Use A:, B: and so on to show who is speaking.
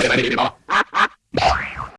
A: 小大狗。